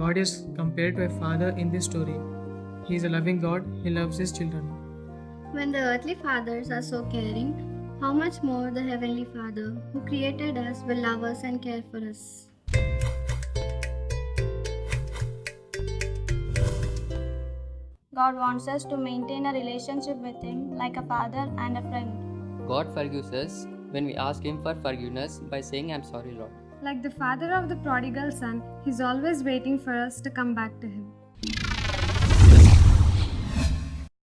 God is compared to a father in this story. He is a loving God, He loves His children. When the earthly fathers are so caring, how much more the Heavenly Father, who created us, will love us and care for us. God wants us to maintain a relationship with Him like a father and a friend. God forgives us when we ask Him for forgiveness by saying, I'm sorry, Lord. Like the father of the prodigal son, he's always waiting for us to come back to him.